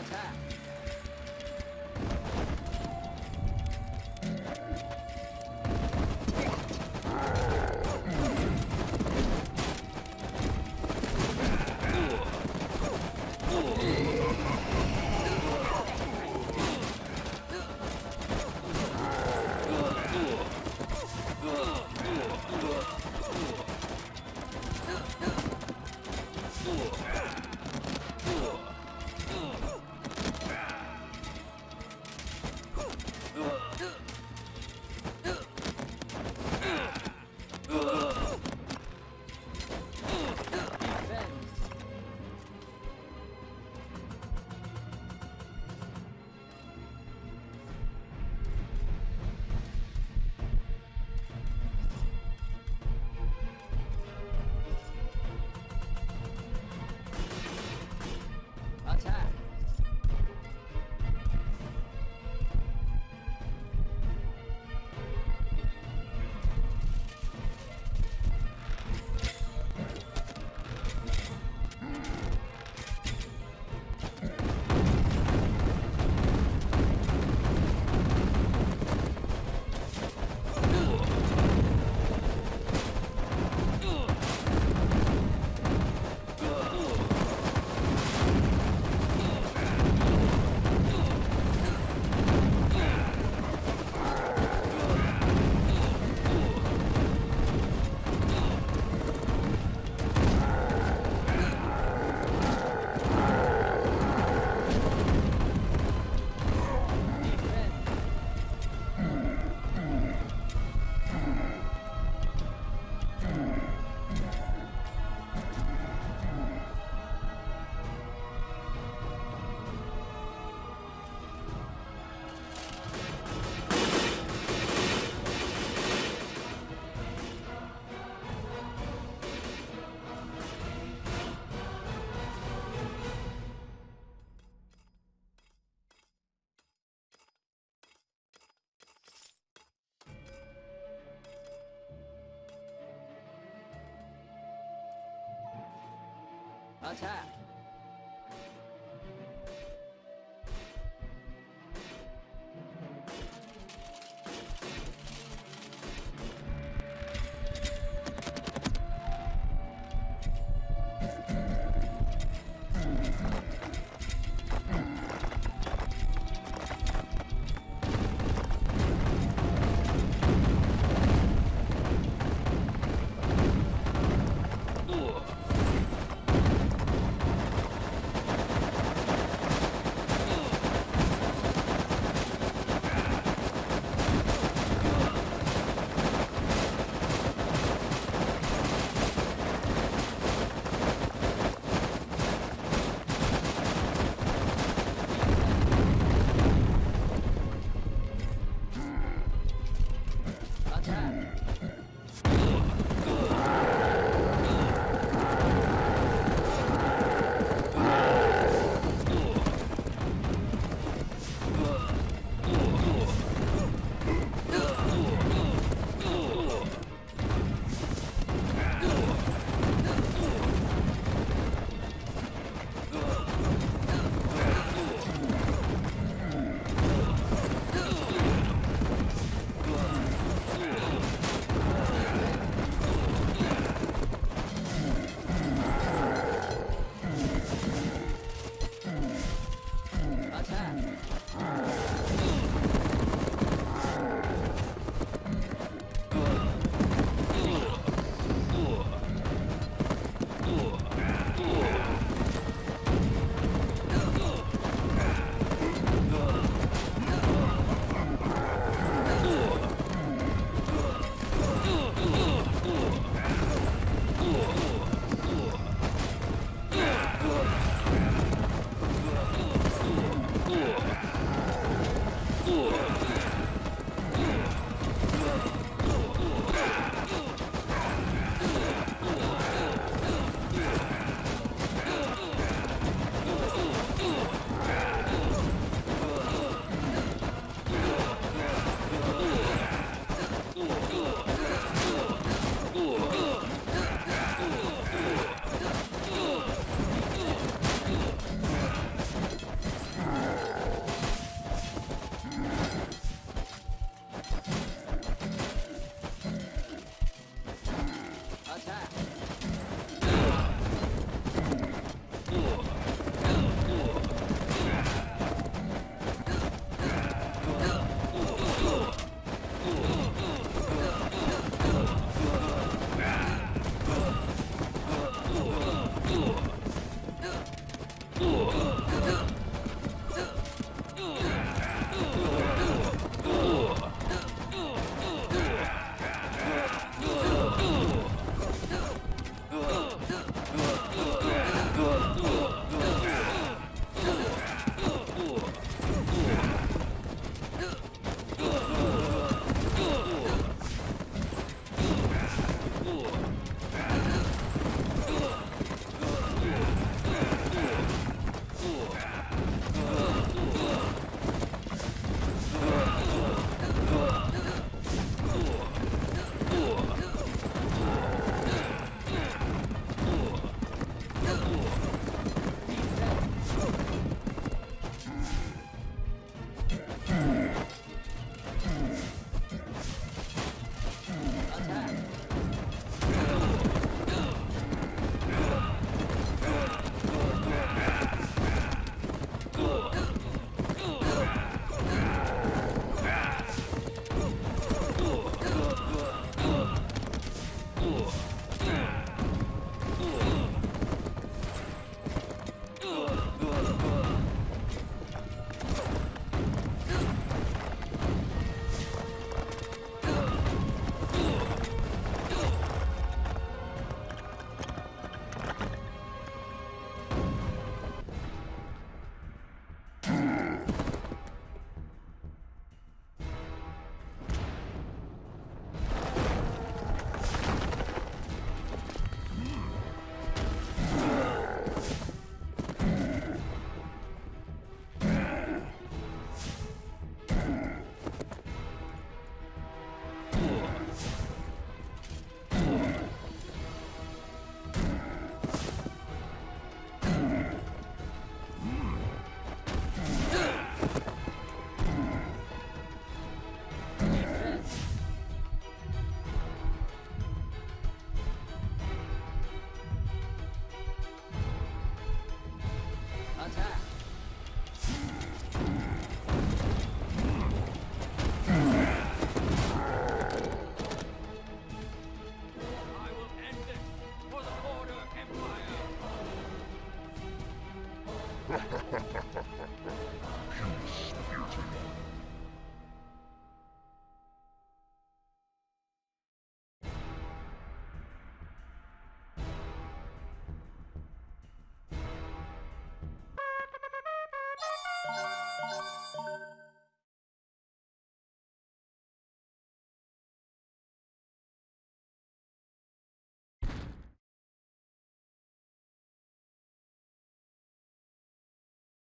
Attack! Attack! Attack! attack. you spirited